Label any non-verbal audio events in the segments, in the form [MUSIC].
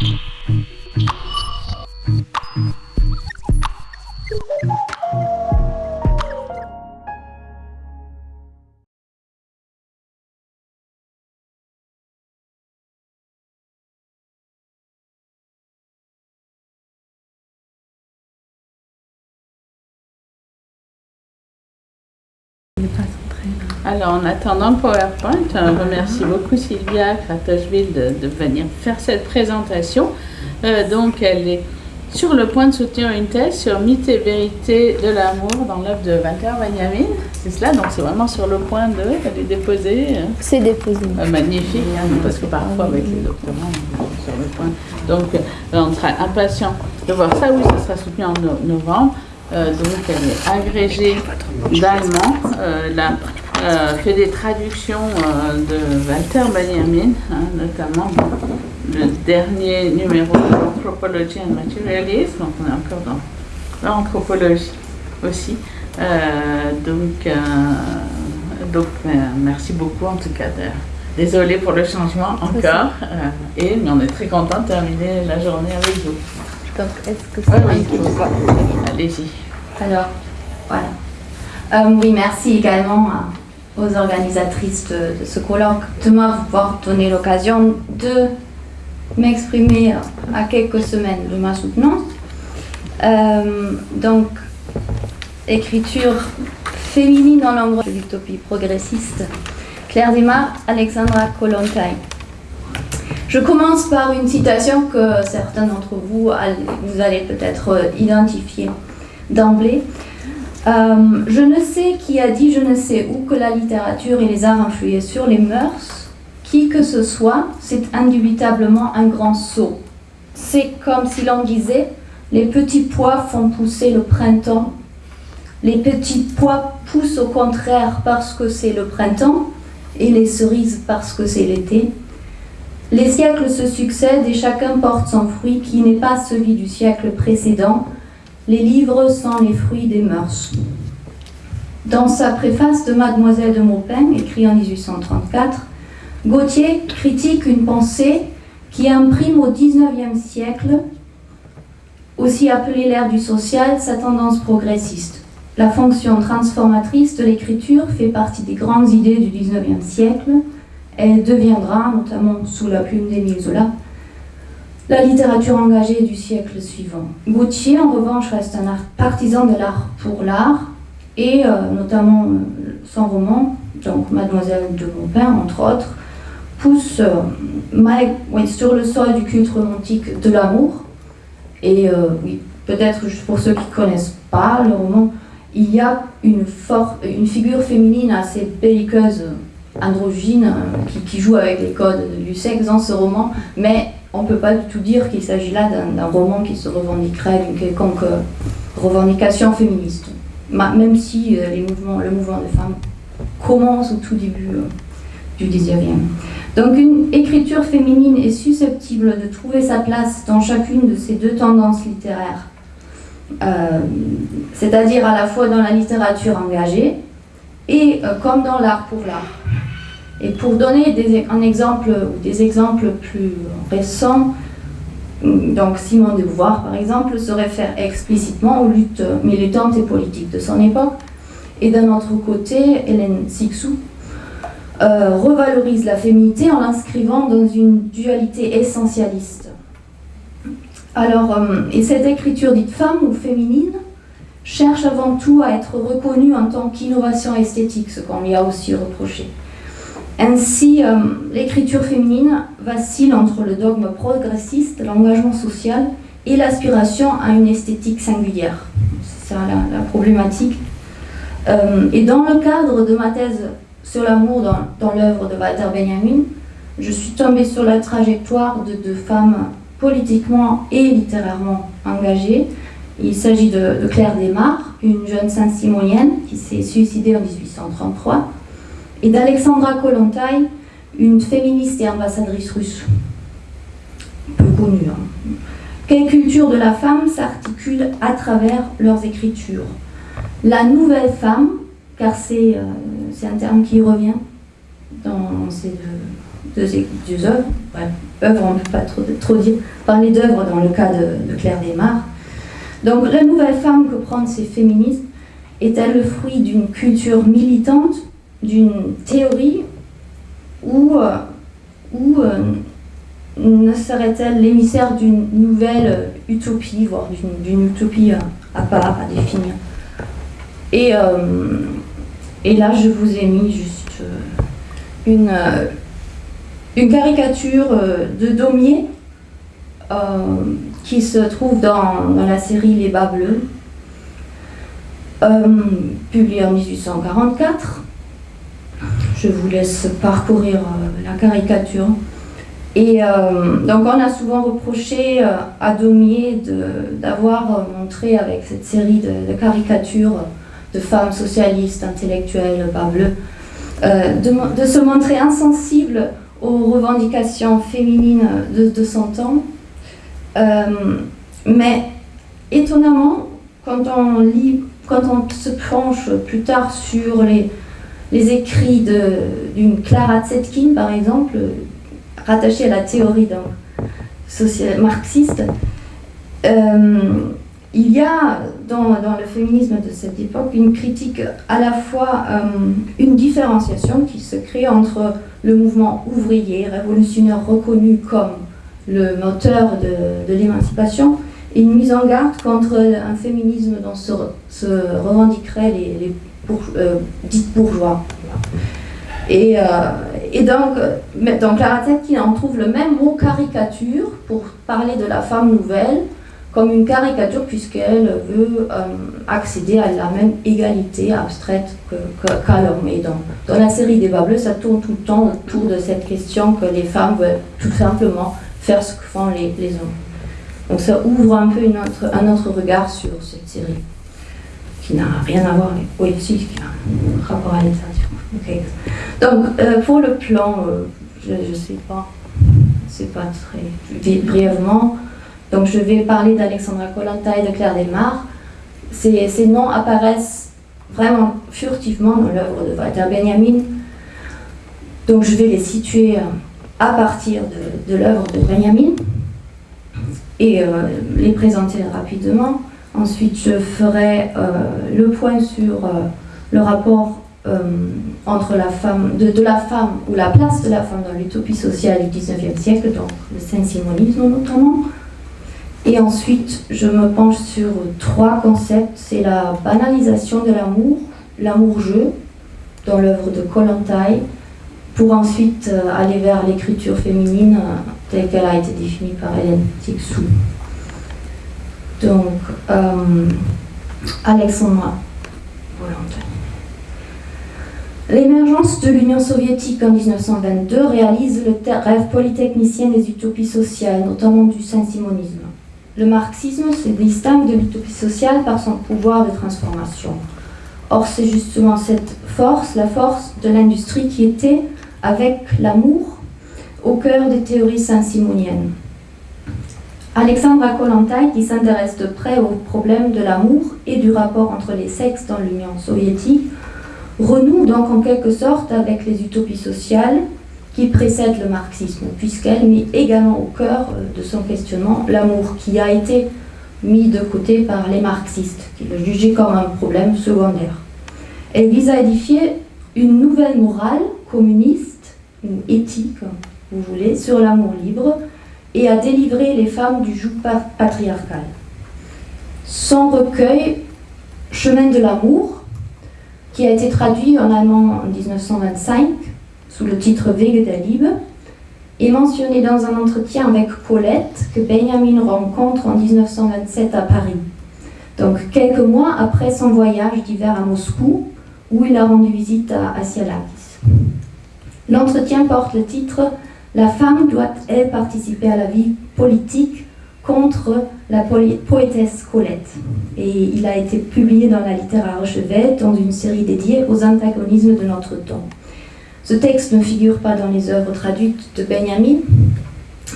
Gracias. Alors, en attendant le PowerPoint, on remercie beaucoup Sylvia Kratosville de, de, venir faire cette présentation. Euh, donc, elle est sur le point de soutenir une thèse sur mythe et vérité de l'amour dans l'œuvre de Walter Benjamin. C'est cela, donc c'est vraiment sur le point de. Elle est déposée. C'est déposé. Euh, magnifique, hein, parce que parfois avec les doctorants, on est sur le point. Donc, euh, on sera impatient de voir ça. Oui, ça sera soutenu en no novembre. Euh, donc, elle est agrégée d'allemand. Euh, la euh, fait des traductions euh, de Walter Benjamin, hein, notamment le dernier numéro de l'Anthropologie and Materialism, donc on est encore dans l'anthropologie aussi. Euh, donc, euh, donc euh, merci beaucoup en tout cas. Désolée pour le changement encore, euh, et mais on est très content de terminer la journée avec vous. Donc, est-ce que c'est Ah oui, allez-y. Alors, voilà. Euh, oui, merci également à, aux organisatrices de, ce colloque de m'avoir donné l'occasion de m'exprimer à quelques semaines de ma soutenance. Euh, donc, écriture féminine dans l'ombre de l'utopie progressiste. Claire Desmar, Alexandra Kollontai. Je commence par une citation que certains d'entre vous, vous allez peut-être identifier d'emblée. Euh, je ne sais qui a dit je ne sais où que la littérature et les arts influaient sur les mœurs. Qui que ce soit, c'est indubitablement un grand saut. C'est comme si l'on disait les petits pois font pousser le printemps. Les petits pois poussent au contraire parce que c'est le printemps et les cerises parce que c'est l'été. Les siècles se succèdent et chacun porte son fruit qui n'est pas celui du siècle précédent. Les livres sont les fruits des mœurs. Dans sa préface de Mademoiselle de Maupin, écrit en 1834, Gauthier critique une pensée qui imprime au XIXe siècle, aussi appelée l'ère du social, sa tendance progressiste. La fonction transformatrice de l'écriture fait partie des grandes idées du XIXe siècle. Elle deviendra, notamment sous la plume d'Émile Zola, la littérature engagée du siècle suivant. Gauthier, en revanche, reste un partisan de l'art pour l'art, et euh, notamment euh, son roman, donc Mademoiselle de Maupin, entre autres, pousse euh, sur le sol du culte romantique de l'amour. Et oui, peut-être pour ceux qui ne connaissent pas le roman, il y a une, une figure féminine assez belliqueuse, androgyne, qui, qui, joue avec les codes du sexe dans ce roman, mais on ne peut pas du tout dire qu'il s'agit là d'un roman qui se revendiquerait d'une quelconque revendication féministe. Même si euh, les mouvements, le mouvement des femmes commence au tout début euh, du 19e. Donc une écriture féminine est susceptible de trouver sa place dans chacune de ces deux tendances littéraires, euh, c'est-à-dire à la fois dans la littérature engagée et euh, comme dans l'art pour l'art. Et pour donner des, un exemple ou des exemples plus récents, donc Simone de Beauvoir par exemple se réfère explicitement aux luttes militantes et politiques de son époque, et d'un autre côté, Hélène Sixou euh, revalorise la féminité en l'inscrivant dans une dualité essentialiste. Alors, euh, et cette écriture dite femme ou féminine cherche avant tout à être reconnue en tant qu'innovation esthétique, ce qu'on lui a aussi reproché. Ainsi, euh, l'écriture féminine vacille entre le dogme progressiste, l'engagement social et l'aspiration à une esthétique singulière. C'est ça la, problématique. Euh, et dans le cadre de ma thèse sur l'amour dans, l'œuvre de Walter Benjamin, je suis tombée sur la trajectoire de deux femmes politiquement et littérairement engagées. Il s'agit de, de, Claire Desmar, une jeune saint-simonienne qui s'est suicidée en 1833, et d'Alexandra Kollontai, une féministe et ambassadrice russe, peu connue. Hein. Quelle culture de la femme s'articule à travers leurs écritures? La nouvelle femme, car c'est euh, un terme qui revient dans ces deux, deux, œuvres, bref, œuvres on ne peut pas trop, trop dire, parler d'œuvres dans le cas de, Claire Desmar. Donc la nouvelle femme que prennent ces féministes est-elle le fruit d'une culture militante, d'une théorie, ou, euh, ou euh, ne serait-elle l'émissaire d'une nouvelle utopie, voire d'une utopie euh, à part, à définir et, et là, je vous ai mis juste une, une caricature de Daumier qui se trouve dans, dans la série Les Bas Bleus. Euh, publié en 1844. Je vous laisse parcourir euh, la caricature. Et euh, donc on a souvent reproché à Daumier d'avoir montré avec cette série de, caricatures de femmes socialistes, intellectuelles, bas bleus, de, se montrer insensible aux revendications féminines de, de son temps. mais étonnamment, quand on lit quand on se penche plus tard sur les, les écrits d'une Clara Zetkin, par exemple, rattachée à la théorie social, marxiste, euh, il y a dans, dans, le féminisme de cette époque une critique, à la fois euh, une différenciation qui se crée entre le mouvement ouvrier, révolutionnaire reconnu comme le moteur de, de l'émancipation, une mise en garde contre un féminisme dont se, se revendiqueraient les euh, dites bourgeois. Et, euh, et, donc, donc qui en trouve le même mot caricature pour parler de la femme nouvelle comme une caricature puisqu'elle veut euh, accéder à la même égalité abstraite qu'à l'homme. Et dans, dans la série des Bleus, ça tourne tout le temps autour de cette question que les femmes veulent tout simplement faire ce que font les, les hommes. Donc ça ouvre un peu une autre, un autre regard sur cette série, qui n'a rien à voir avec... Si, qui a un rapport à l'état. Donc, euh, pour le plan, euh, je ne sais pas, c'est pas très... brièvement, donc je vais parler d'Alexandra Kollontai et de Claire Desmar. Ces, ces noms apparaissent vraiment furtivement dans l'œuvre de Walter Benjamin. Donc je vais les situer euh, à partir de, l'œuvre de Benjamin et les présenter rapidement. Ensuite, je ferai euh, le point sur euh, le rapport entre la femme, de, la femme, ou la place de la femme dans l'utopie sociale du 19e siècle, donc le saint-simonisme notamment. Et ensuite, je me penche sur trois concepts. C'est la banalisation de l'amour, l'amour-jeu, dans l'œuvre de Kollontai, pour ensuite aller vers l'écriture féminine telle qu'elle a été définie par Hélène Tixou. Donc, euh, Alexandra L'émergence de l'Union soviétique en 1922 réalise le rêve polytechnicien des utopies sociales, notamment du saint-simonisme. Le marxisme se distingue de l'utopie sociale par son pouvoir de transformation. Or, c'est justement cette force, la force de l'industrie qui était, avec l'amour, au cœur des théories saint-simoniennes. Alexandra Kollontai, qui s'intéresse de près au problème de l'amour et du rapport entre les sexes dans l'Union soviétique, renoue donc en quelque sorte avec les utopies sociales qui précèdent le marxisme, puisqu'elle met également au cœur euh, de son questionnement l'amour qui a été mis de côté par les marxistes, qui le jugeaient comme un problème secondaire. Elle vise à édifier une nouvelle morale communiste, une éthique vous voulez, sur l'amour libre et à délivrer les femmes du joug patriarcal. Son recueil Chemin de l'amour, qui a été traduit en allemand en 1925 sous le titre Wege der Liebe, est mentionné dans un entretien avec Colette que Benjamin rencontre en 1927 à Paris. Donc quelques mois après son voyage d'hiver à Moscou, où il a rendu visite à Asialakis. L'entretien porte le titre la femme doit, elle, participer à la vie politique contre la poétesse Colette. Et il a été publié dans la littérature Chevet dans une série dédiée aux antagonismes de notre temps. Ce texte ne figure pas dans les œuvres traduites de Benjamin,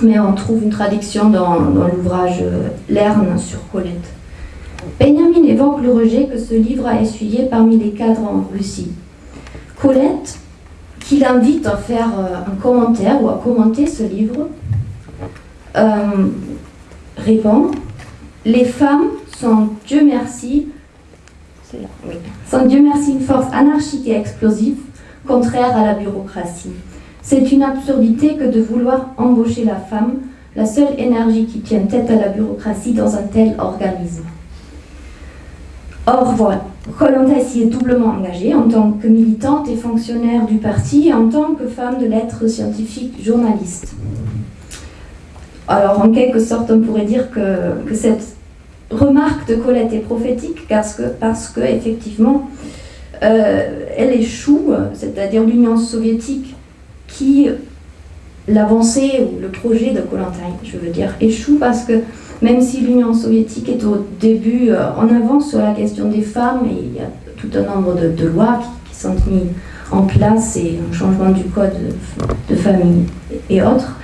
mais on trouve une traduction dans, dans l'ouvrage euh, Lerne sur Colette. Benjamin évoque le rejet que ce livre a essuyé parmi les cadres en Russie. Colette qu'il invite à faire euh, un commentaire ou à commenter ce livre, euh, répond Les femmes sont, Dieu merci, sont Dieu merci une force anarchique et explosive, contraire à la bureaucratie. C'est une absurdité que de vouloir embaucher la femme, la seule énergie qui tienne tête à la bureaucratie dans un tel organisme. Or, voilà, Colanta s'y est doublement engagée en tant que militante et fonctionnaire du parti et en tant que femme de lettres scientifiques journaliste. Alors, en quelque sorte, on pourrait dire que, cette remarque de Colette est prophétique parce que, parce que effectivement, euh, elle échoue, c'est-à-dire l'Union soviétique qui l'avancée ou le projet de Kollontai, je veux dire, échoue parce que même si l'Union soviétique est au début euh, en avance sur la question des femmes, et il y a tout un nombre de, lois qui, sont mises en place et un changement du code de, famille et autres,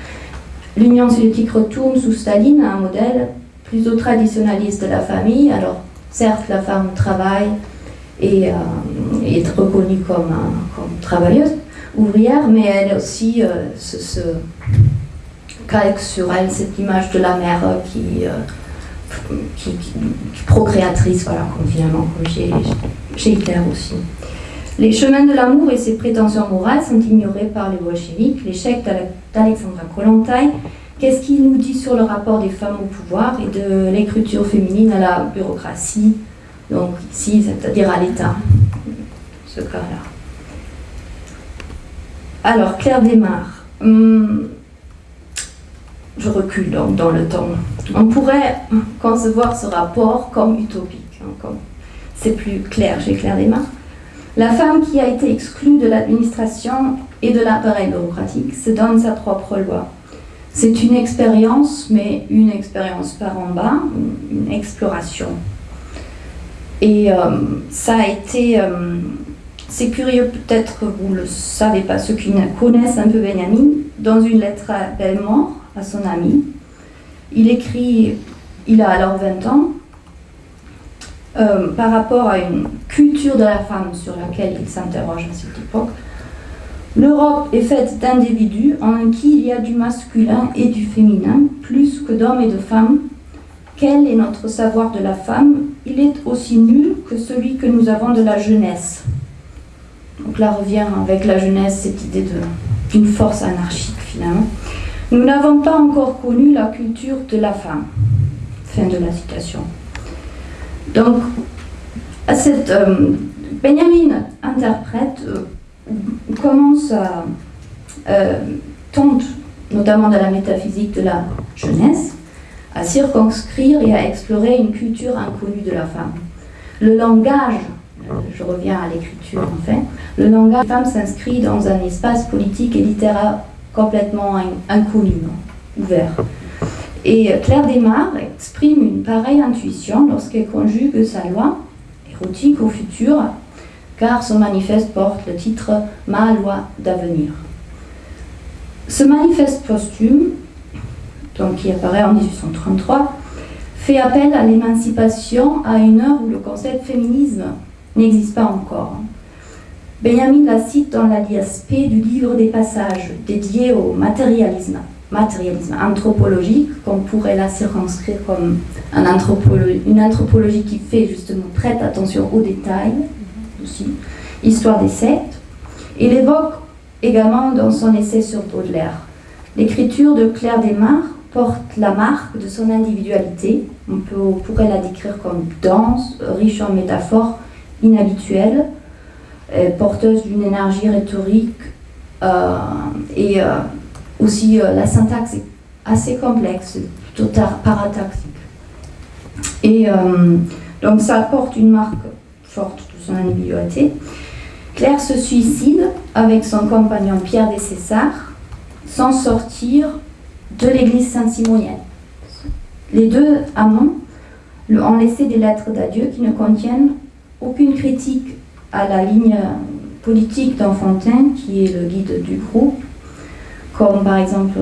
l'Union soviétique retourne sous Staline à un modèle plutôt traditionnaliste de la famille. Alors, certes, la femme travaille et euh, est reconnue comme, comme travailleuse, ouvrière, mais elle aussi euh, se, calque sur elle cette image de la mère qui, euh, qui, procréatrice, voilà, comme finalement, comme chez Hitler aussi. Les chemins de l'amour et ses prétentions morales sont ignorés par les bolcheviks. L'échec d'Alexandra Kollontai, qu'est-ce qu'il nous dit sur le rapport des femmes au pouvoir et de l'écriture féminine à la bureaucratie, donc ici, c'est-à-dire à l'État, ce cas-là. Alors, Claire démarre. Hum, je recule donc dans le temps. On pourrait concevoir ce rapport comme utopique. Hein, c'est plus clair chez Claire Desmar. La femme qui a été exclue de l'administration et de l'appareil bureaucratique se donne sa propre loi. C'est une expérience, mais une expérience par en bas, une exploration. Et euh, ça a été euh, c'est curieux, peut-être que vous ne le savez pas, ceux qui connaissent un peu Benjamin, dans une lettre à Bellemort, à son ami, il écrit, il a alors 20 ans, euh, par rapport à une culture de la femme sur laquelle il s'interroge à cette époque. L'Europe est faite d'individus en qui il y a du masculin et du féminin, plus que d'hommes et de femmes. Quel est notre savoir de la femme? Il est aussi nul que celui que nous avons de la jeunesse. Donc là revient avec la jeunesse cette idée d'une force anarchique finalement. Nous n'avons pas encore connu la culture de la femme. Fin de la citation. Donc, euh, Benjamin interprète, euh, commence à euh, notamment dans la métaphysique de la jeunesse, à circonscrire et à explorer une culture inconnue de la femme. Le langage je reviens à l'écriture en fait, le langage femme s'inscrit dans un espace politique et littéraire complètement inconnu, ouvert. Et Claire Desmar exprime une pareille intuition lorsqu'elle conjugue sa loi érotique au futur, car son manifeste porte le titre Ma loi d'avenir. Ce manifeste posthume, donc qui apparaît en 1833, fait appel à l'émancipation à une heure où le concept féminisme n'existe pas encore. Benjamin la cite dans la l'ISP du livre des passages dédié au matérialisme, matérialisme anthropologique, qu'on pourrait la circonscrire comme un une anthropologie qui fait justement prête attention aux détails, aussi, histoire des sectes. Il évoque également dans son essai sur Baudelaire. L'écriture de Claire Desmar porte la marque de son individualité. On, peut, on pourrait la décrire comme dense, riche en métaphores, inhabituelle, euh, porteuse d'une énergie rhétorique euh, et euh, aussi la syntaxe est assez complexe, plutôt parataxique. Et donc ça apporte une marque forte de son individualité. Claire se suicide avec son compagnon Pierre des Césars sans sortir de l'église Saint-Simonienne. Les deux amants ont laissé des lettres d'adieu qui ne contiennent aucune critique à la ligne politique d'Enfantin, qui est le guide du groupe, comme par exemple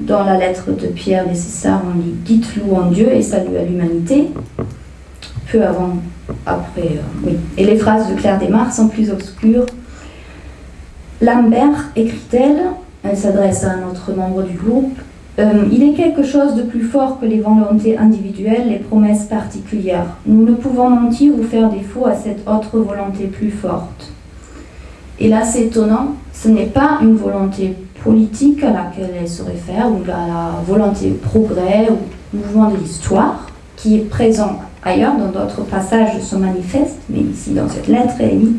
dans la lettre de Pierre César, on dit Dites louant Dieu et salut à l'humanité. Peu avant, après, euh, oui. Et les phrases de Claire Desmar sont plus obscures. Lambert, écrit-elle, elle s'adresse à un autre membre du groupe, euh, il est quelque chose de plus fort que les volontés individuelles, les promesses particulières. Nous ne pouvons mentir ou faire défaut à cette autre volonté plus forte. Et là, c'est étonnant, ce n'est pas une volonté politique à laquelle elle se réfère, ou à la volonté progrès ou mouvement de l'histoire, qui est présent ailleurs dans d'autres passages de manifeste, mais ici dans cette lettre, elle dit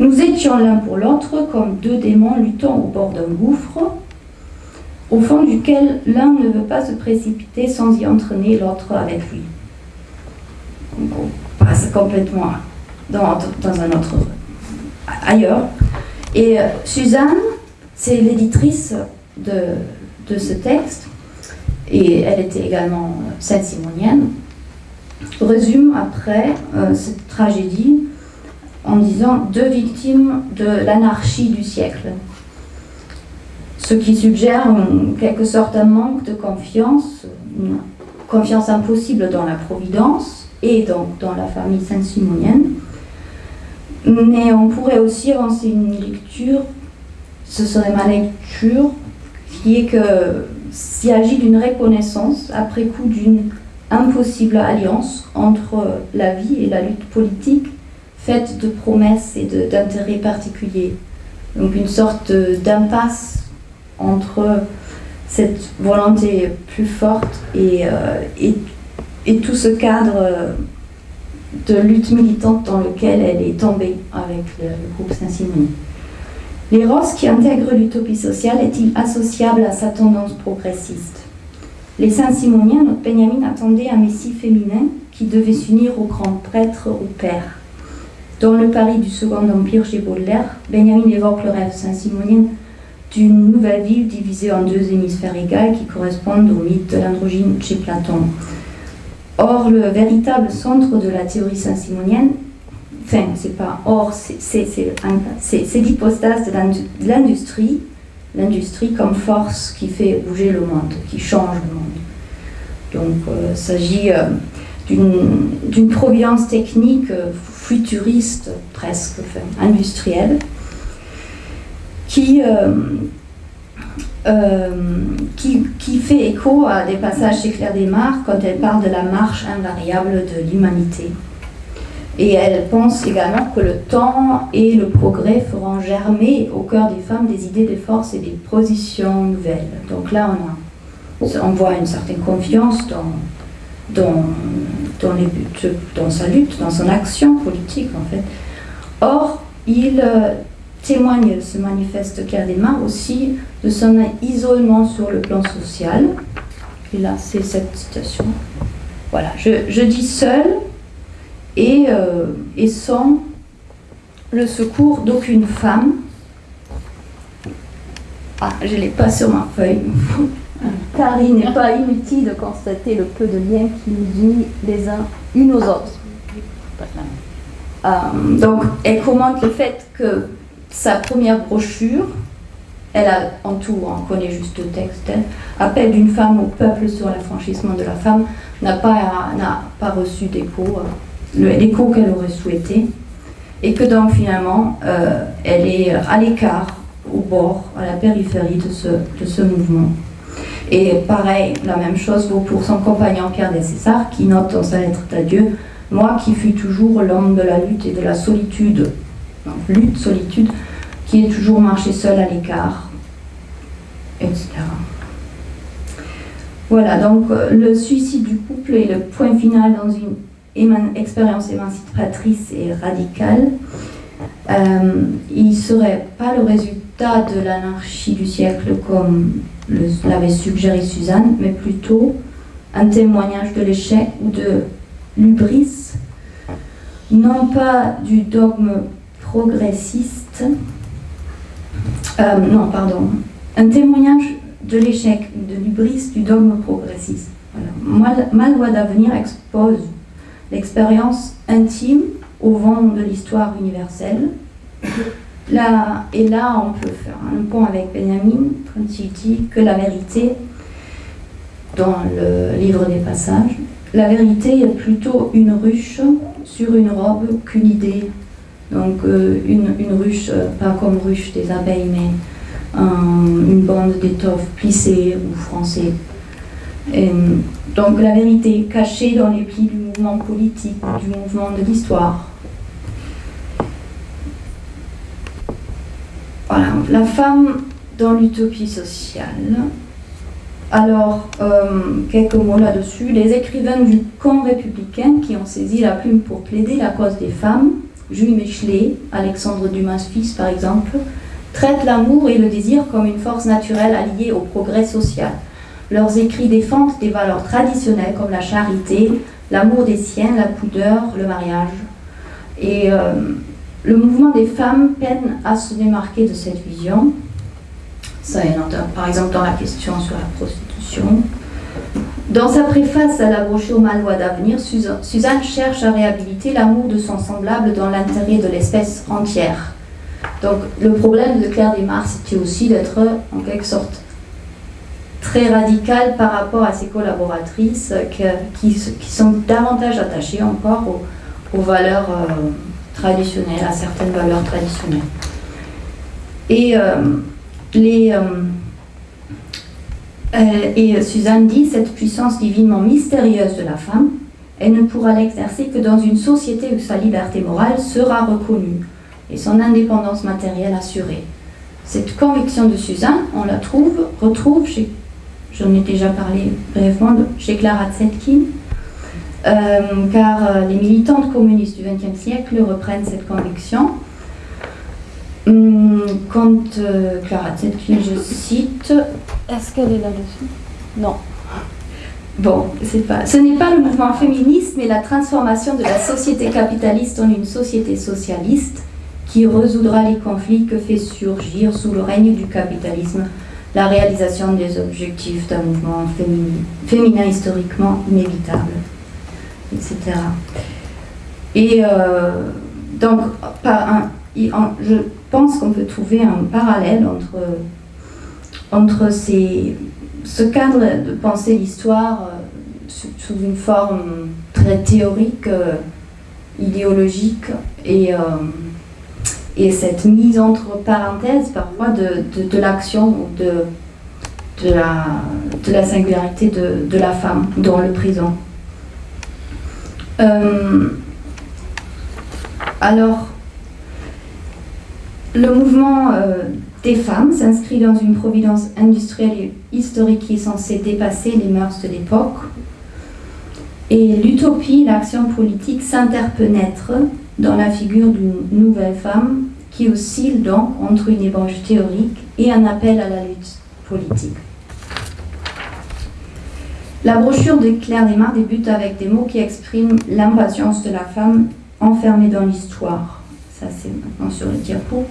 Nous étions l'un pour l'autre comme deux démons luttant au bord d'un gouffre au fond duquel l'un ne veut pas se précipiter sans y entraîner l'autre avec lui. on passe complètement dans, un autre ailleurs. Et euh, Suzanne, c'est l'éditrice de, ce texte, et elle était également euh, sainte-simonienne, résume après euh, cette tragédie en disant deux victimes de l'anarchie du siècle ce qui suggère en quelque sorte un manque de confiance, une confiance impossible dans la Providence et donc dans la famille saint-simonienne. Mais on pourrait aussi avancer une lecture, ce serait ma lecture, qui est que s'il agit d'une reconnaissance après coup d'une impossible alliance entre la vie et la lutte politique faite de promesses et d'intérêts particuliers. Donc une sorte d'impasse entre cette volonté plus forte et, euh, et, tout ce cadre de lutte militante dans lequel elle est tombée avec le, groupe Saint-Simon. L'éros qui intègre l'utopie sociale est-il associable à sa tendance progressiste? Les Saint-Simoniens, notre Benjamin, attendaient un messie féminin qui devait s'unir au grand prêtre, au père. Dans le Paris du Second Empire chez Baudelaire, Benjamin évoque le rêve saint-simonien d'une nouvelle ville divisée en deux hémisphères égaux qui correspondent au mythe de l'androgyne chez Platon. Or, le véritable centre de la théorie saint-simonienne, enfin, c'est pas or, c'est l'hypostase de l'industrie, l'industrie comme force qui fait bouger le monde, qui change le monde. Donc, euh, il s'agit euh, d'une providence technique euh, futuriste, presque, industrielle, euh, euh, qui, qui, fait écho à des passages chez Claire Desmarres quand elle parle de la marche invariable de l'humanité. Et elle pense également que le temps et le progrès feront germer au cœur des femmes des idées de force et des positions nouvelles. Donc là, on, a, on voit une certaine confiance dans, dans, dans, les buts, dans sa lutte, dans son action politique en fait. Or, il euh, témoigne ce manifeste Cardema aussi de son isolement sur le plan social. Et là, c'est cette citation. Voilà, je, dis seul et, euh, et sans le secours d'aucune femme. Ah, je ne l'ai pas sur ma feuille. [LAUGHS] Car il n'est pas inutile de constater le peu de liens qui nous unit les uns une aux autres. Euh, donc, elle commente le fait que sa première brochure, elle a en tout, on connaît juste le texte, hein, appel d'une femme au peuple sur l'affranchissement de la femme, n'a pas, pas reçu d'écho, euh, l'écho qu'elle aurait souhaité, et que donc finalement, euh, elle est à l'écart, au bord, à la périphérie de ce, de ce mouvement. Et pareil, la même chose vaut pour son compagnon Pierre des César, qui note dans sa lettre d'adieu Moi qui fus toujours l'homme de la lutte et de la solitude, lutte, solitude, qui est toujours marché seul à l'écart, etc. Voilà, donc euh, le suicide du couple est le point final dans une expérience émancipatrice et radicale. Euh, il ne serait pas le résultat de l'anarchie du siècle comme l'avait suggéré Suzanne, mais plutôt un témoignage de l'échec ou de l'ubris, non pas du dogme progressiste, euh, non, pardon, un témoignage de l'échec, de l'ubris du dogme progressiste. Voilà. Mal, d'avenir expose l'expérience intime au vent de l'histoire universelle. Là, et là, on peut faire un pont avec Benjamin quand il dit que la vérité, dans le livre des passages, la vérité est plutôt une ruche sur une robe qu'une idée Donc une, une, ruche, pas comme ruche des abeilles, mais une bande d'étoffe plissée ou froncée. donc la vérité cachée dans les plis du mouvement politique, du mouvement de l'histoire. Voilà, la femme dans l'utopie sociale. Alors, euh, quelques mots là-dessus. Les écrivains du camp républicain qui ont saisi la plume pour plaider la cause des femmes, Jules Michelet, Alexandre Dumas-Fils par exemple, traitent l'amour et le désir comme une force naturelle alliée au progrès social. Leurs écrits défendent des valeurs traditionnelles comme la charité, l'amour des siens, la pudeur, le mariage. Et euh, le mouvement des femmes peine à se démarquer de cette vision. Ça par exemple dans la question sur la prostitution. Dans sa préface à la brochure Malvoie d'avenir, Suzanne cherche à réhabiliter l'amour de son semblable dans l'intérêt de l'espèce entière. Donc le problème de Claire Desmar, c'était aussi d'être en quelque sorte très radicale par rapport à ses collaboratrices qui, sont davantage attachées encore aux, valeurs euh, traditionnelles, à certaines valeurs traditionnelles. Et, euh, les, euh, et Suzanne dit, cette puissance divinement mystérieuse de la femme, elle ne pourra l'exercer que dans une société où sa liberté morale sera reconnue et son indépendance matérielle assurée. Cette conviction de Suzanne, on la trouve, retrouve chez, j'en ai déjà parlé brièvement, chez Clara Zetkin, euh, car euh, les militantes communistes du XXe siècle reprennent cette conviction. Hum, quand euh, Clara Zetkin, je cite... Est-ce qu'elle est là-dessus? Non. Bon, c'est pas. Ce n'est pas le mouvement féministe, mais la transformation de la société capitaliste en une société socialiste qui résoudra les conflits que fait surgir sous le règne du capitalisme la réalisation des objectifs d'un mouvement féminin, féminin historiquement inévitable, etc. Et euh, donc, je pense qu'on peut trouver un parallèle entre, entre ces, ce cadre de penser l'histoire euh, sous, une forme très théorique, euh, idéologique et et cette mise entre parenthèses parfois de, de, l'action de, de, la, de la singularité de, de la femme dans le présent. Euh, alors, le mouvement euh, des femmes s'inscrit dans une providence industrielle et historique qui est censée dépasser les mœurs de l'époque. Et l'utopie, l'action politique s'interpénètre dans la figure d'une nouvelle femme qui oscille donc entre une ébauche théorique et un appel à la lutte politique. La brochure de Claire Desmar débute avec des mots qui expriment l'impatience de la femme enfermée dans l'histoire. Ça, c'est maintenant sur le diapo.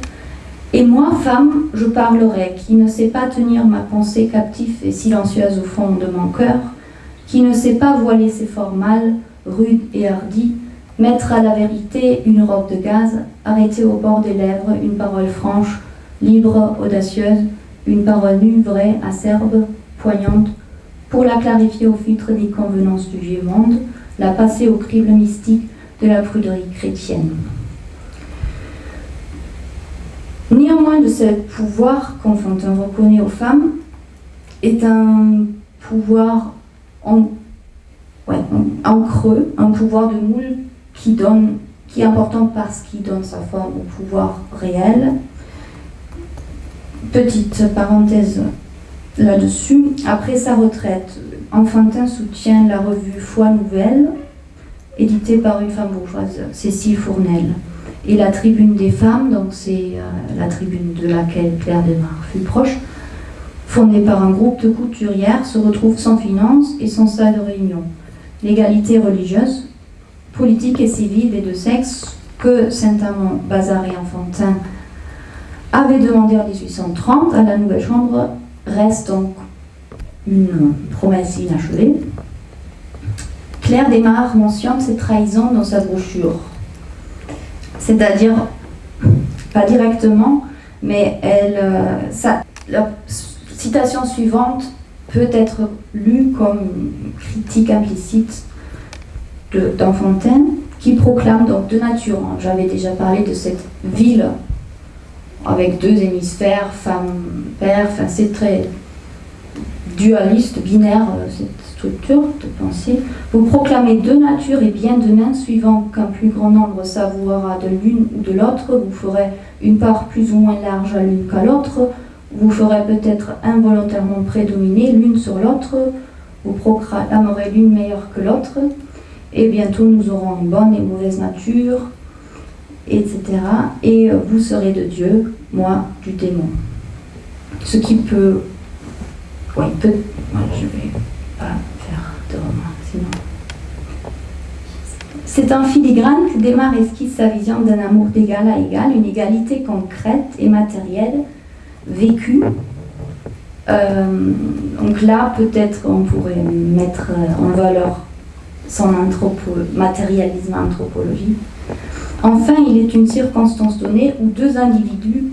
Et moi, femme, je parlerai, qui ne sait pas tenir ma pensée captive et silencieuse au fond de mon cœur, qui ne sait pas voiler ses formales, rudes et hardies, Mettre à la vérité une robe de gaz, arrêter au bord des lèvres une parole franche, libre, audacieuse, une parole nue, vraie, acerbe, poignante, pour la clarifier au filtre des convenances du vieux monde, la passer au crible mystique de la pruderie chrétienne. Néanmoins, de ce pouvoir qu'Enfantin reconnaît aux femmes est un pouvoir en, en creux, un pouvoir de moule qui, donne, qui est important parce qu'il donne sa forme au pouvoir réel. Petite parenthèse là-dessus. Après sa retraite, Enfantin soutient la revue Foi Nouvelle, éditée par une femme bourgeoise, Cécile Fournel. Et la Tribune des femmes, donc c'est euh, la tribune de laquelle Claire Desmar fut proche, fondée par un groupe de couturières, se retrouve sans finances et sans salle de réunion. L'égalité religieuse, politique et civile et de sexe que Saint-Amand, Bazar et Enfantin avaient demandé en 1830 à la Nouvelle Chambre reste donc une promesse inachevée. Claire Desmar mentionne cette trahison dans sa brochure. C'est-à-dire, pas directement, mais elle, euh, la citation suivante peut être lue comme critique implicite d'Enfantin qui proclame donc de nature, hein, j'avais déjà parlé de cette ville avec deux hémisphères, femme, père, c'est très dualiste, binaire, euh, structure de pensée. Vous proclamez de nature et bien de main, suivant qu'un plus grand nombre savourera de l'une ou de l'autre, vous ferez une part plus ou moins large à l'une qu'à l'autre, vous ferez peut-être involontairement prédominer l'une sur l'autre, vous proclamerez l'une meilleure que l'autre, et bientôt nous aurons une bonne et mauvaise nature, etc. Et vous serez de Dieu, moi du démon. Ce qui peut... Oui, peut... je vais pas faire de roman. C'est un filigrane que démarre esquisse sa vision d'un amour d'égal à égal, une égalité concrète et matérielle, vécue. Euh, donc là, peut-être on pourrait mettre en valeur son matérialisme anthropologique. Enfin, il est une circonstance donnée où deux individus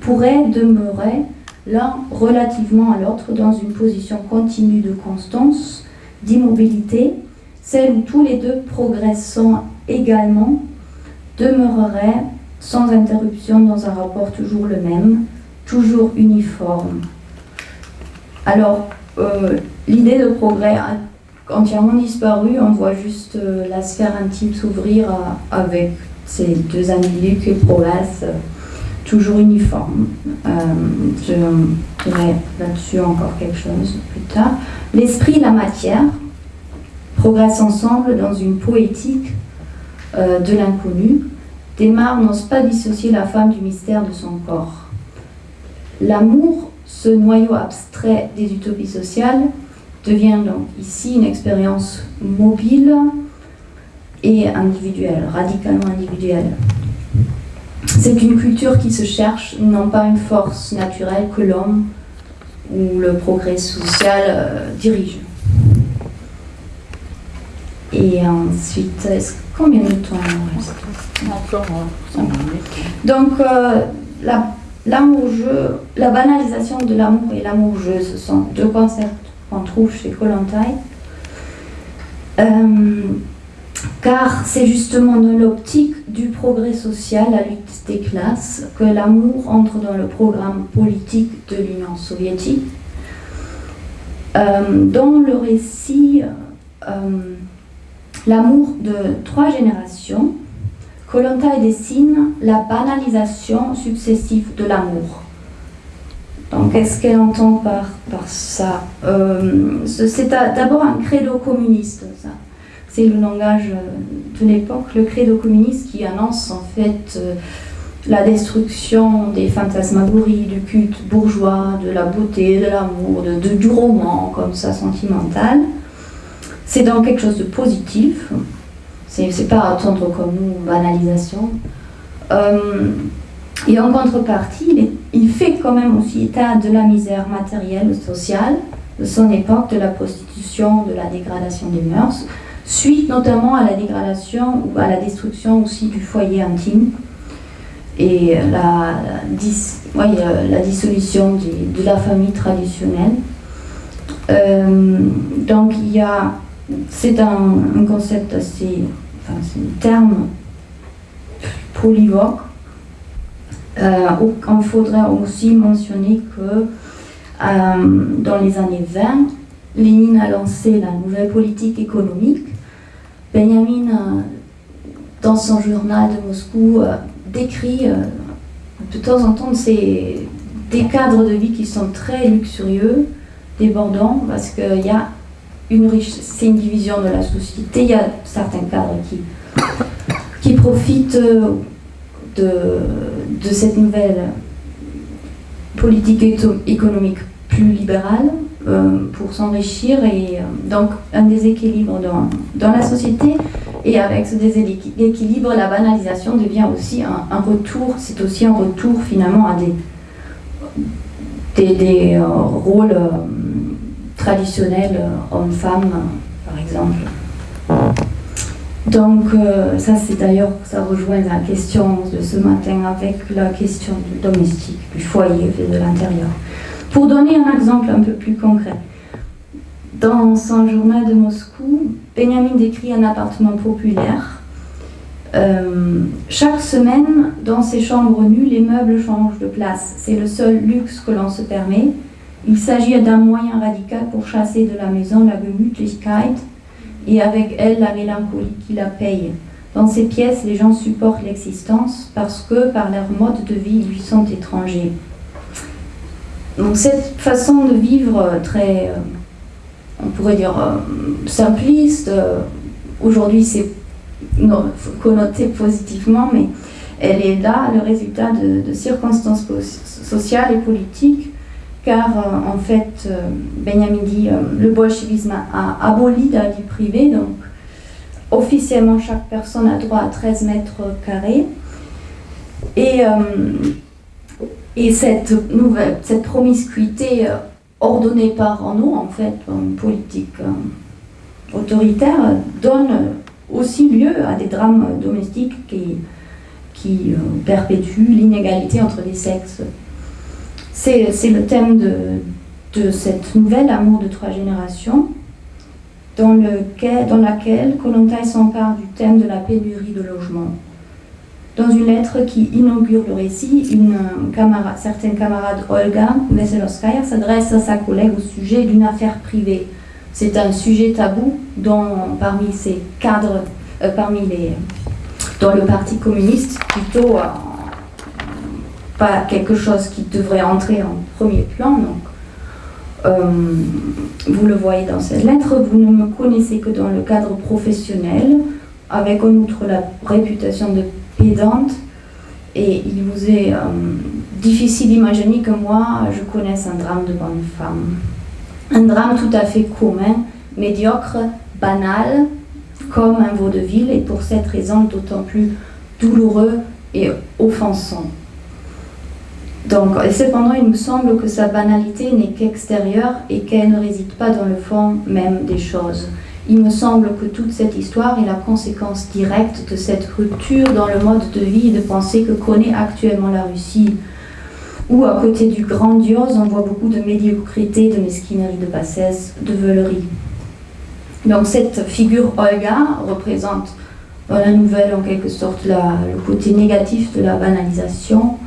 pourraient demeurer l'un relativement à l'autre dans une position continue de constance, d'immobilité, celle où tous les deux progressant également demeureraient sans interruption dans un rapport toujours le même, toujours uniforme. Alors, euh, l'idée de progrès a entièrement disparu, on voit juste euh, la sphère intime s'ouvrir avec ces deux individus qui progressent euh, toujours uniformes. Euh, je dirai là-dessus encore quelque chose plus tard. L'esprit et la matière progressent ensemble dans une poétique euh, de l'inconnu. Desmar n'ose pas dissocier la femme du mystère de son corps. L'amour, ce noyau abstrait des utopies sociales, devient donc ici une expérience mobile, et individuelle, radicalement individuelle. C'est une culture qui se cherche, non pas une force naturelle que l'homme ou le progrès social euh, dirige. Et ensuite, combien de temps il reste? Encore 5 euh, minutes. Donc, euh, l'amour-jeu, la banalisation de l'amour et l'amour-jeu, ce sont deux concepts qu'on trouve chez Kollontai car c'est justement dans l'optique du progrès social, la lutte des classes, que l'amour entre dans le programme politique de l'Union soviétique. Euh, dans le récit euh, L'amour de trois générations, Kolontai dessine la banalisation successive de l'amour. Donc, qu'est-ce qu'elle entend par, par ça? Euh, C'est d'abord un credo communiste, ça c'est le langage de l'époque, le credo communiste qui annonce en fait la destruction des fantasmagories, du culte bourgeois, de la beauté, de l'amour, de, du roman comme ça sentimental. C'est donc quelque chose de positif. C'est pas à attendre comme nous, banalisation. Euh, et en contrepartie, il, il, fait quand même aussi état de la misère matérielle, sociale de son époque, de la prostitution, de la dégradation des mœurs suite notamment à la dégradation ou à la destruction aussi du foyer intime et la, la dissolution de, la famille traditionnelle. Euh, donc il y a, c'est un, concept assez, enfin c'est un terme polyvoque. Euh, il faudrait aussi mentionner que euh, dans les années 20, Lénine a lancé la nouvelle politique économique Benjamin, euh, dans son journal de Moscou, euh, décrit euh, de temps en temps des cadres de vie qui sont très luxurieux, débordants, parce qu'il y a une richesse, c'est une division de la société, il y a certains cadres qui, profitent de, de cette nouvelle politique économique plus libérale, euh, pour s'enrichir et euh, donc un déséquilibre dans, dans, la société. Et avec ce déséquilibre la banalisation devient aussi un, retour. C'est aussi un retour finalement à des des, euh, rôles traditionnels hommes-femmes par exemple. Donc ça c'est d'ailleurs ça rejoint la question de ce matin avec la question du domestique du foyer de l'intérieur pour donner un exemple un peu plus concret, dans son journal de Moscou, Benjamin décrit un appartement populaire Euh, chaque semaine, dans ces chambres nues, les meubles changent de place. C'est le seul luxe que l'on se permet. Il s'agit d'un moyen radical pour chasser de la maison la Gemütlichkeit et avec elle la mélancolie qui la paye. Dans ces pièces, les gens supportent l'existence parce que par leur mode de vie, ils lui sont étrangers. Donc cette façon de vivre très, euh, on pourrait dire, euh, simpliste, aujourd'hui c'est connotée positivement, mais elle est là le résultat de, circonstances sociales et politiques, car euh, en fait, euh, Benjamin dit, euh, le bolchevisme a, aboli la vie privée, donc officiellement chaque personne a droit à 13 mètres carrés. Et, et cette, promiscuité ordonnée par nous, en fait, une politique autoritaire, donne aussi lieu à des drames domestiques qui, euh, perpétuent l'inégalité entre les sexes. C'est le thème de, cette nouvelle Amour de trois générations, dans, laquelle Kolontai s'empare du thème de la pénurie de logement. Dans une lettre qui inaugure le récit, une camarade, certaine camarade Olga Veselovskaya s'adresse à sa collègue au sujet d'une affaire privée c'est un sujet tabou dont, parmi ces cadres, euh, parmi les, dans le Parti communiste, plutôt euh, pas quelque chose qui devrait entrer en premier plan. Donc, euh, vous le voyez dans cette lettre, vous ne me connaissez que dans le cadre professionnel, avec en outre la réputation de pédante, et il vous est difficile d'imaginer que moi, je connaisse un drame de bonne femme un drame tout à fait commun, médiocre, banal, comme un vaudeville, et pour cette raison d'autant plus douloureux et offensant. Donc, et cependant, il me semble que sa banalité n'est qu'extérieure et qu'elle ne réside pas dans le fond même des choses. Il me semble que toute cette histoire est la conséquence directe de cette rupture dans le mode de vie et de pensée que connaît actuellement la Russie où à côté du grandiose, on voit beaucoup de médiocrité, de mesquinerie, de bassesse, de veulerie. Donc cette figure Olga représente dans la nouvelle en quelque sorte le côté négatif de la banalisation,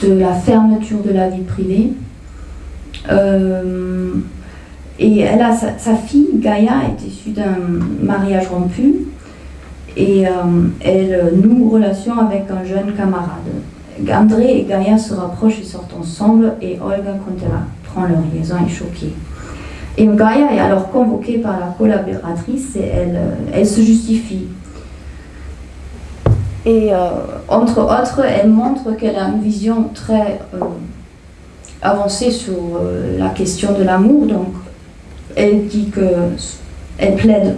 de la fermeture de la vie privée. Euh, et elle a sa, fille, Gaïa, est issue d'un mariage rompu et euh, elle noue relation avec un jeune camarade. André et Gaïa se rapprochent et sortent ensemble et Olga, quand prend leur liaison, est choquée. Et Gaïa est alors convoquée par la collaboratrice et elle, euh, elle se justifie. Et euh, entre autres, elle montre qu'elle a une vision très avancée sur la question de l'amour. Donc, elle dit que elle plaide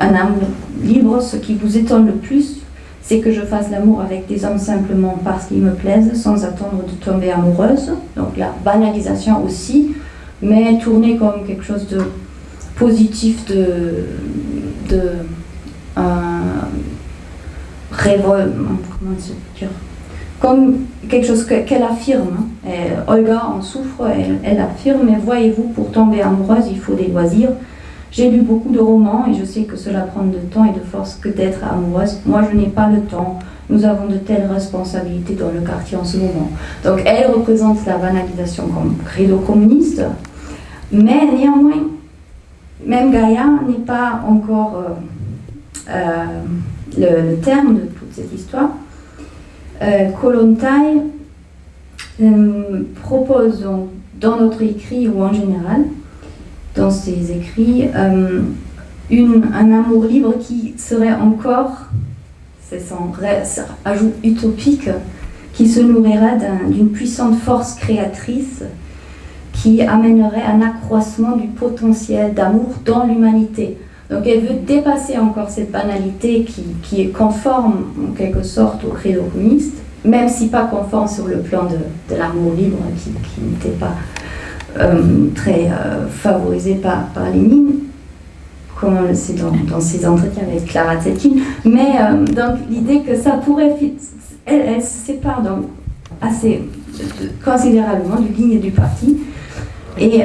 un amour libre. Ce qui vous étonne le plus, c'est que je fasse l'amour avec des hommes simplement parce qu'ils me plaisent, sans attendre de tomber amoureuse. Donc la banalisation aussi, mais tournée comme quelque chose de positif, de, de révolte, comment dire, comme quelque chose qu'elle affirme. Olga en souffre, elle, affirme, mais voyez-vous, pour tomber amoureuse, il faut des loisirs. J'ai lu beaucoup de romans et je sais que cela prend de temps et de force que d'être amoureuse. Moi, je n'ai pas le temps. Nous avons de telles responsabilités dans le quartier en ce moment. Donc, elle représente la banalisation comme credo communiste. Mais néanmoins, même Gaïa n'est pas encore euh, euh, le, terme de toute cette histoire. Euh, euh, propose dans notre écrit ou en général dans ses écrits euh, un amour libre qui serait encore, c'est son ajout utopique, qui se nourrirait d'une puissante force créatrice qui amènerait un accroissement du potentiel d'amour dans l'humanité. Donc elle veut dépasser encore cette banalité qui, qui, est conforme en quelque sorte au credo communiste, même si pas conforme sur le plan de, l'amour libre qui, qui n'était pas euh, très euh, favorisé par, par Lénine, comme on le sait dans, dans ses entretiens avec Clara Zetkin. Mais euh, donc l'idée que ça pourrait... Elle, elle se sépare donc assez considérablement du ligne du parti. Et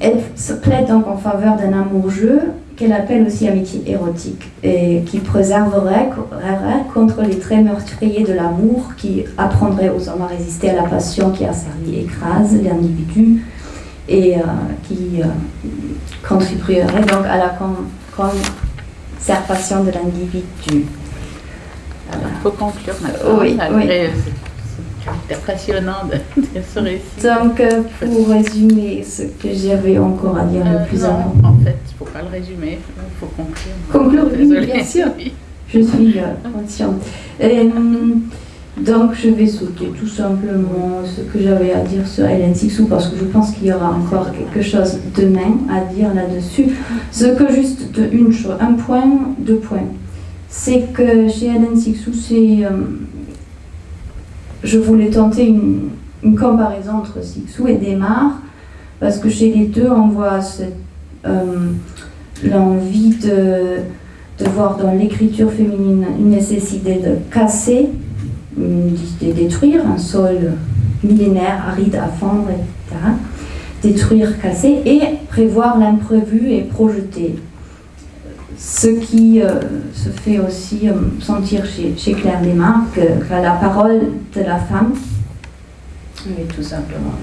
elle se plaide donc en faveur d'un amour-jeu qu'elle appelle aussi amitié érotique, et qui préserverait contre les traits meurtriers de l'amour, qui apprendrait aux hommes à résister à la passion qui a servi écrase l'individu, et euh, qui euh, contribuerait donc à la conservation de l'individu. Il faut conclure maintenant. Oui, oui. C'est passionnant de, [LAUGHS] de, ce récit. Donc, euh, pour résumer ce que j'avais encore à dire le plus non, important. En fait, il ne faut pas le résumer, il faut conclure. Conclure, oui, bien sûr. Je suis euh, consciente. Euh, donc, je vais sauter tout simplement ce que j'avais à dire sur Hélène Sixou parce que je pense qu'il y aura encore quelque chose demain à dire là-dessus. Ce que juste de une chose, un point, deux points. C'est que chez Hélène Sixou, c'est. euh, je voulais tenter une, comparaison entre Sixou et Desmar parce que chez les deux, on voit euh, l'envie de, voir dans l'écriture féminine une nécessité de casser, de détruire un sol millénaire, aride à fendre, etc. Détruire, casser et prévoir l'imprévu et projeter. Ce qui euh, se fait aussi euh, sentir chez, chez Claire Desmarques, que, que la parole de la femme, oui, tout simplement,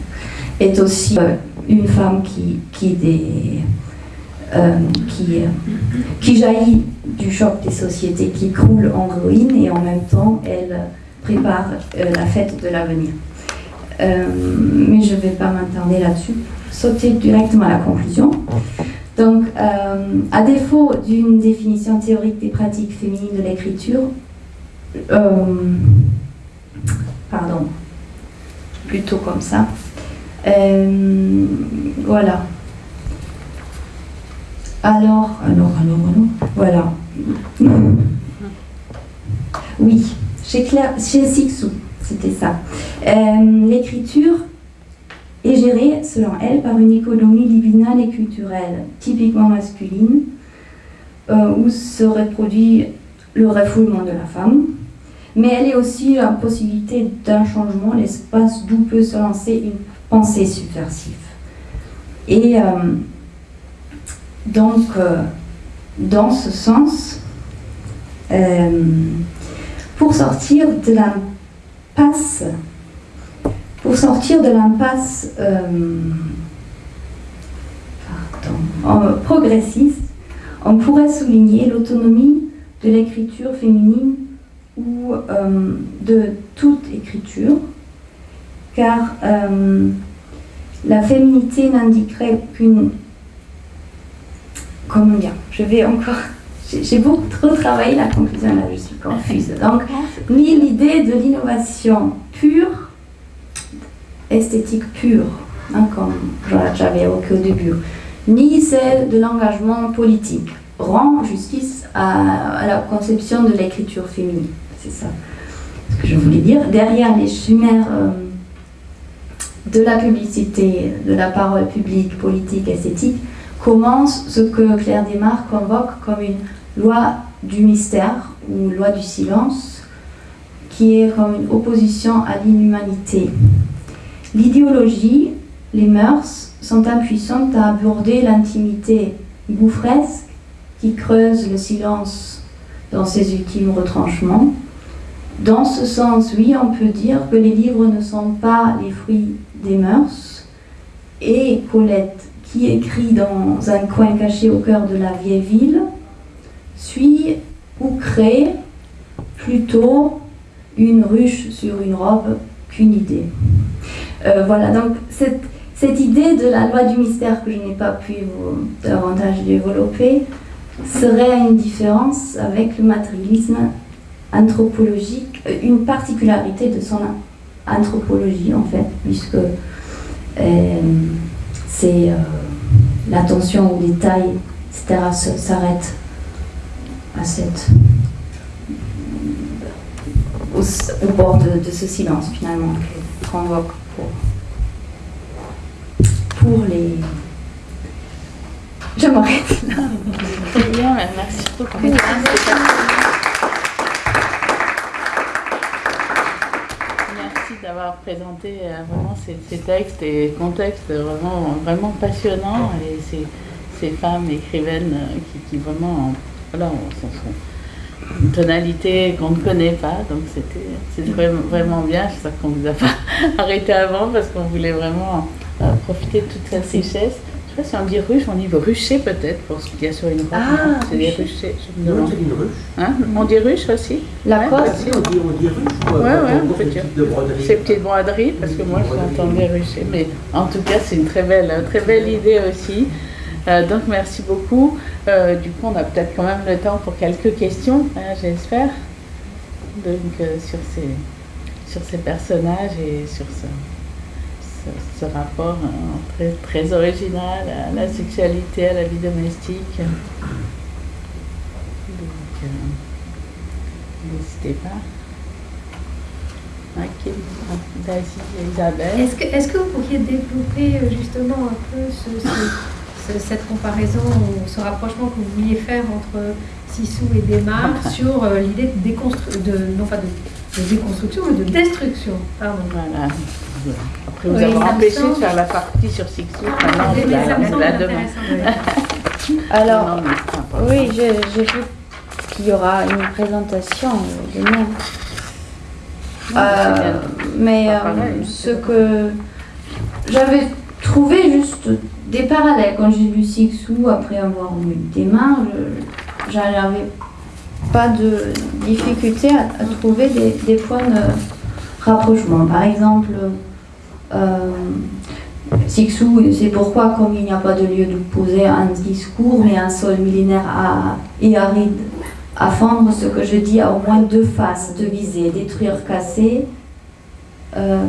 est aussi euh, une femme qui, qui, des, qui, qui jaillit du choc des sociétés qui croulent en ruine et en même temps elle prépare la fête de l'avenir. Mais je ne vais pas m'attarder là-dessus. Sauter directement à la conclusion. Donc, euh, à défaut d'une définition théorique des pratiques féminines de l'écriture, euh, pardon, plutôt comme ça. Euh, voilà. Alors, alors, alors, alors, voilà. Oui, chez, Claire, chez Sixou, c'était ça. L'écriture est gérée, selon elle, par une économie libidinale et culturelle, typiquement masculine, euh, où se reproduit le refoulement de la femme. Mais elle est aussi la possibilité d'un changement, l'espace d'où peut se lancer une pensée subversive. Et euh, donc, euh, dans ce sens, pour sortir de l'impasse, pour sortir de l'impasse euh, progressiste, on pourrait souligner l'autonomie de l'écriture féminine ou euh, de toute écriture, car euh, la féminité n'indiquerait qu'une... Comment dire Je vais encore... J'ai beaucoup trop travaillé la conclusion, là je suis confuse. Donc, ni l'idée de l'innovation pure, esthétique pure, hein, comme j'avais évoqué au début, ni celle de l'engagement politique, rend justice à, la conception de l'écriture féminine. C'est ça ce que je voulais dire. Derrière les chimères euh, de la publicité, de la parole publique, politique, esthétique, commence ce que Claire Desmarques convoque comme une loi du mystère ou loi du silence, qui est comme une opposition à l'inhumanité. L'idéologie, les mœurs sont impuissantes à aborder l'intimité gouffresque qui creuse le silence dans ses ultimes retranchements. Dans ce sens, oui, on peut dire que les livres ne sont pas les fruits des mœurs. Et Paulette, qui écrit dans un coin caché au cœur de la vieille ville, suit ou crée plutôt une ruche sur une robe qu'une idée. Euh, voilà, donc cette, idée de la loi du mystère que je n'ai pas pu davantage développer serait une différence avec le matérialisme anthropologique, euh, une particularité de son anthropologie en fait, puisque euh, c'est l'attention aux détails, etc., s'arrête à cette au, bord de, ce silence finalement qu'on convoque pour, les. Je m'arrête là. Bien, mais merci beaucoup. Merci d'avoir présenté euh, vraiment ces, ces textes et contextes vraiment, vraiment passionnants et c'est ces femmes écrivaines euh, qui, qui vraiment, voilà, sont, sont une tonalité qu'on ne connaît pas. Donc c'était vraiment, bien. J'espère qu'on vous a [LAUGHS] pas arrêté avant parce qu'on voulait vraiment euh, profiter de toute cette richesse. Je sais pas si on dit ruche, on dit rucher peut-être pour ce qu'il y a sur une roche. Ah, c'est des rucher. ruchers. je me Non, demande. c'est une ruche. Hein? On dit ruche aussi? La Ouais, quoi bah, on dit, on dit ruche. Ouais, ouais, on peut dire. Ces petites broderies, parce que moi je l'entendais rucher. Mais en tout cas, c'est une très belle, très belle idée aussi. Euh, donc merci beaucoup. Euh, du coup, on a peut-être quand même le temps pour quelques questions, hein, j'espère. Donc euh, sur, ces, sur ces personnages et sur ce, ce, ce rapport hein, très, très original à la sexualité, à la vie domestique. Donc, euh, n'hésitez pas. Isabelle. Est-ce que, est-ce que vous pourriez développer euh, justement un peu ce- ce- ce- cette comparaison ou ce rapprochement que vous vouliez faire entre Sissou et Desmar [LAUGHS] sur euh, l'idée de, déconstru- de non pas de, de déconstruction mais de destruction pardon. Voilà. Après vous Oui, avoir empêché de faire la partie sur Sixou, Ah, la, demande. Alors, Non, oui, j'ai vu qu'il y aura une présentation demain. Euh, mais euh, ce que j'avais trouvé juste des parallèles quand j'ai lu Sixou après avoir lu Desmar, je- j'avais pas de difficulté à, à trouver des, des points de rapprochement. Par exemple, C'est pourquoi, comme il n'y a pas de lieu de poser un discours, mais un sol millénaire et aride à fendre, ce que je dis a au moins deux faces, deux visées, détruire, casser, euh,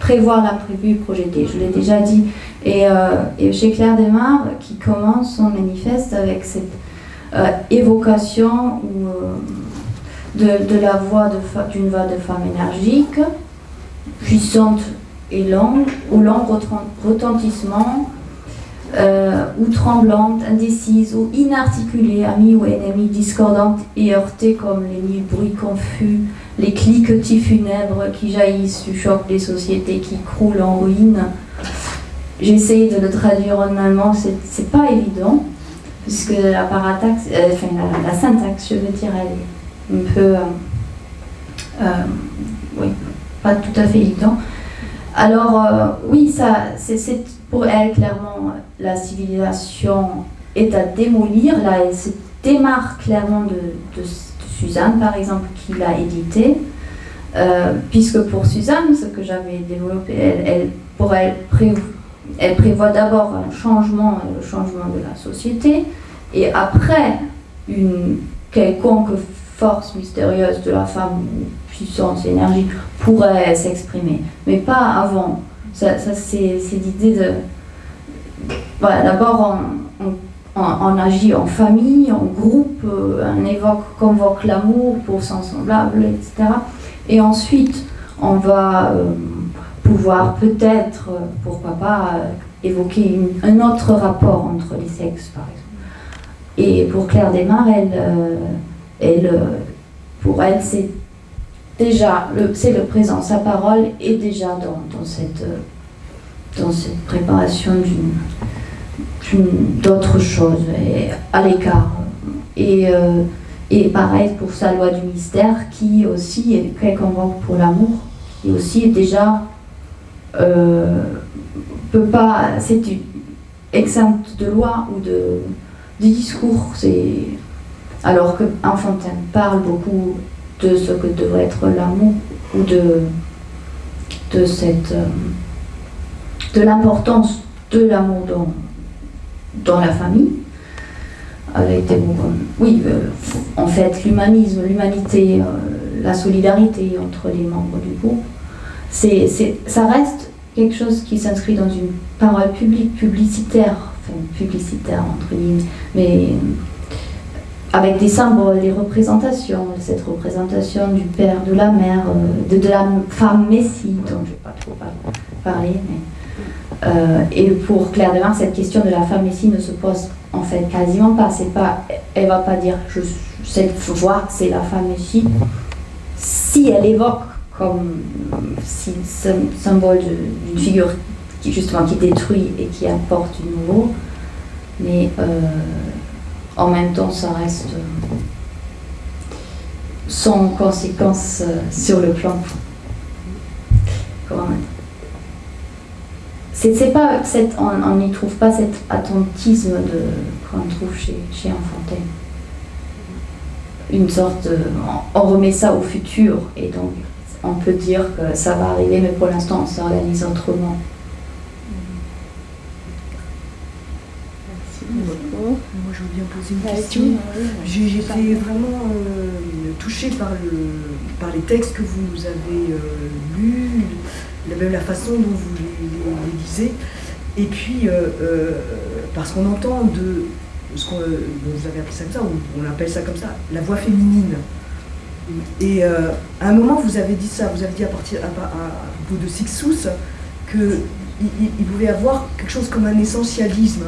prévoir l'imprévu, projeter. Je l'ai déjà dit. Et, euh, et chez Claire Desmar, qui commence son manifeste avec cette euh, évocation euh, d'une voix de femme énergique, puissante et longue, au long retent- retentissement, euh, ou tremblante, indécise ou inarticulée, amie ou ennemie, discordante et heurtée comme les mille bruits confus, les cliquetis funèbres qui jaillissent du choc des sociétés qui croulent en ruine. J'ai essayé de le traduire en allemand, c'est pas évident, puisque la parataxe, euh, enfin la, syntaxe, je veux dire, elle est un peu, euh, oui, pas tout à fait évident. Alors, euh, oui, c'est pour elle clairement la civilisation est à démolir. Là, elle se démarque clairement de, Suzanne, par exemple, qui l'a édité. Euh, puisque pour Suzanne, ce que j'avais développé, elle, pour elle, pré- elle prévoit d'abord un changement, le changement de la société, et après, une quelconque force mystérieuse de la femme, puissance, énergie, pourrait s'exprimer, mais pas avant. Ça, c'est l'idée de. Voilà, d'abord, on, agit en famille, en groupe, euh, on évoque, convoque l'amour pour son semblable, etc. Et ensuite, on va euh, pouvoir peut-être, euh, pourquoi pas, évoquer un autre rapport entre les sexes, par exemple. Et pour Claire Desmar, elle, pour elle, c'est déjà, le- c'est le présent. Sa parole est déjà dans, dans cette, euh, dans cette préparation d'une, d'autre chose, et à l'écart. Et, euh, et pareil pour sa loi du mystère, qui aussi est qu'elle convoque pour l'amour, qui aussi est déjà euh, peut pas, c'est exempte de loi ou de, de discours. C'est alors que Enfantin parle beaucoup de ce que devrait être l'amour ou de cette euh, de l'importance de l'amour dans la famille avec des mots comme oui euh, en fait l'humanisme l'humanité euh, la solidarité entre les membres du groupe c'est ça reste quelque chose qui s'inscrit dans une parole publique publicitaire enfin publicitaire entre guillemets mais avec des symboles, des représentations, cette représentation du père, de la mère, euh, de, de la femme messie, dont je ne vais pas trop par- parler. Mais, euh, et pour Claire Demar, cette question de la femme messie ne se pose en fait quasiment pas. Pas elle va pas dire je, cette c'est la femme messie. Si elle évoque comme symbole de- d'une figure qui justement qui détruit et qui apporte du nouveau, mais en même temps, ça reste sans conséquence sur le plan. C'est pas on n'y trouve pas cet attentisme qu'on trouve chez, chez. Une sorte on remet ça au futur et donc on peut dire que ça va arriver, mais pour l'instant on s'organise autrement. Moi, je veux bien poser une question. J'ai été vraiment euh, touchée par, le, par les textes que vous avez euh, lus, même la façon dont vous les, lisez. Et puis, euh, parce qu'on entend de ce qu'on vous avez appelé ça comme ça, ou on appelle ça comme ça, la voix féminine. Et à un moment, vous avez dit ça, vous avez dit à, partir, à, propos de Sixous qu'il il pouvait avoir quelque chose comme un essentialisme.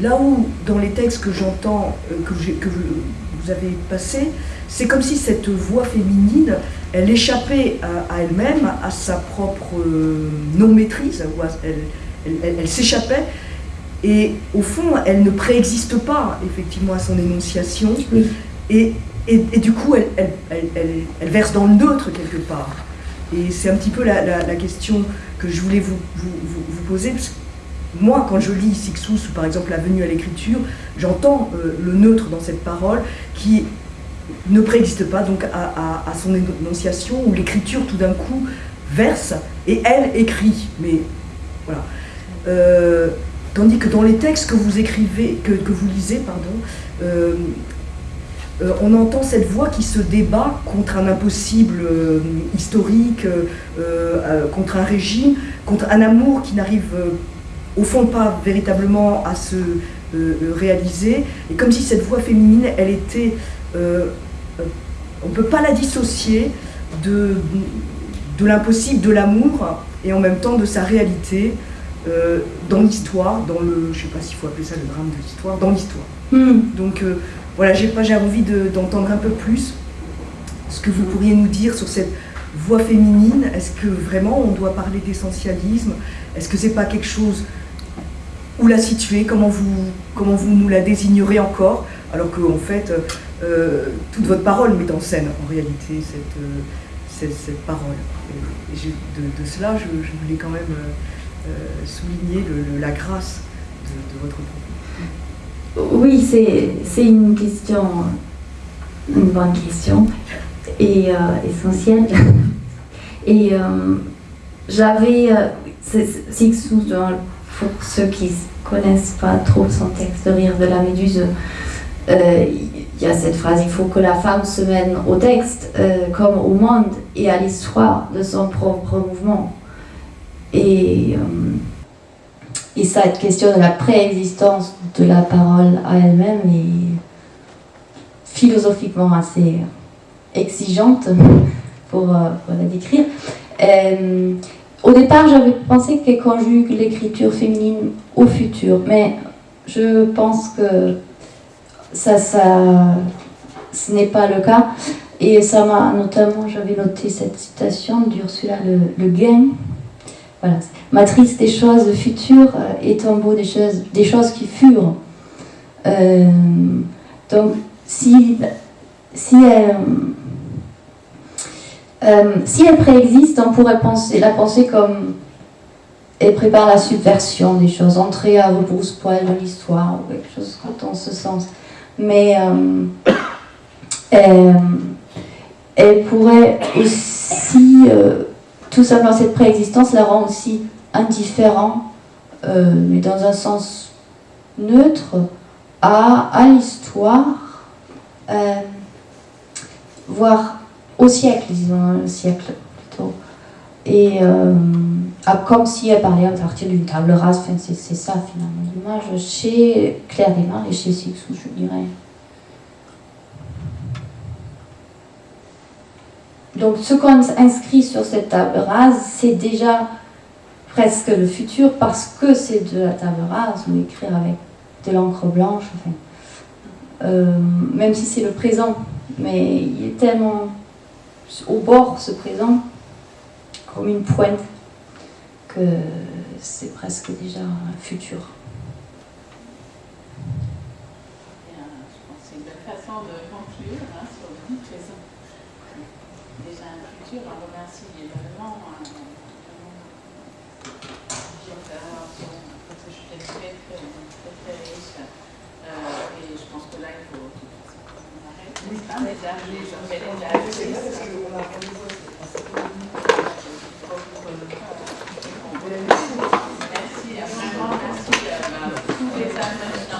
Là où, dans les textes que j'entends, euh, que, que vous, avez passés, c'est comme si cette voix féminine, elle échappait à, elle-même, à sa propre euh, non-maîtrise, elle, elle, s'échappait, et au fond, elle ne préexiste pas, effectivement, à son énonciation, et, et, du coup, elle, verse dans le neutre quelque part. Et c'est un petit peu la, question que je voulais vous, vous, vous poser, moi, quand je lis Sixous ou par exemple La venue à l'écriture, j'entends euh, le neutre dans cette parole qui ne préexiste pas donc à, son énonciation, où l'écriture tout d'un coup verse et elle écrit. Mais voilà. Euh, tandis que dans les textes que vous écrivez, que, vous lisez, pardon, euh, on entend cette voix qui se débat contre un impossible historique, contre un régime, contre un amour qui n'arrive au fond pas véritablement à se euh, euh, réaliser, et comme si cette voix féminine, elle était, euh, on ne peut pas la dissocier de, de l'impossible, de l'amour, et en même temps de sa réalité dans l'histoire, dans le, je ne sais pas s'il faut appeler ça le drame de l'histoire, dans l'histoire. Hmm. Donc voilà, j'ai envie d'entendre un peu plus ce que vous pourriez nous dire sur cette voix féminine. Est-ce que vraiment on doit parler d'essentialisme? Est-ce que c'est pas quelque chose où la situer, comment vous, comment vous nous la désignerez encore, alors qu'en en fait, euh, toute votre parole met en scène en réalité cette, euh, cette, parole. De, cela, je, voulais quand même euh, souligner la grâce de, votre propos. Oui, c'est une question, une bonne question et essentielle. [LAUGHS] Et j'avais, six sous dans pour ceux qui connaissent pas trop son texte de Rire de la Méduse, euh, il y a cette phrase il faut que la femme se mène au texte euh, comme au monde et à l'histoire de son propre mouvement. Et, euh, et cette question de la préexistence de la parole à elle-même est philosophiquement assez exigeante [LAUGHS] pour la décrire. Au départ, j'avais pensé qu'elle conjugue l'écriture féminine au futur, mais je pense que ça, ça, ce n'est pas le cas. Et ça m'a notamment, j'avais noté cette citation d'Ursula Le, le Guin. Voilà. Matrice des choses futures et tombeau des choses, des choses qui furent. Euh, donc, si, si elle euh, si elle préexiste, on pourrait penser, la penser comme elle prépare la subversion des choses, entrer à rebrousse-poil de l'histoire, ou quelque chose dans ce sens. Mais euh, elle, pourrait aussi, euh, tout simplement cette préexistence la rend aussi indifférent, mais dans un sens neutre, à, à l'histoire, voire au siècle, disons, le siècle plutôt. Et euh, ah, comme si elle parlait à partir d'une table rase, enfin, c'est ça finalement l'image chez Claire Desmar et chez Sixou, je dirais. Donc ce qu'on inscrit sur cette table rase, c'est déjà presque le futur parce que c'est de la table rase, on écrit avec de l'encre blanche, enfin, euh, même si c'est le présent, mais il est tellement au bord se présente comme une pointe que c'est presque déjà un futur. façon de conclure hein, sur le. Déjà un futur, on remercie énormément. Hein. Euh, je pense que là, il faut. Merci à merci à tous les amis.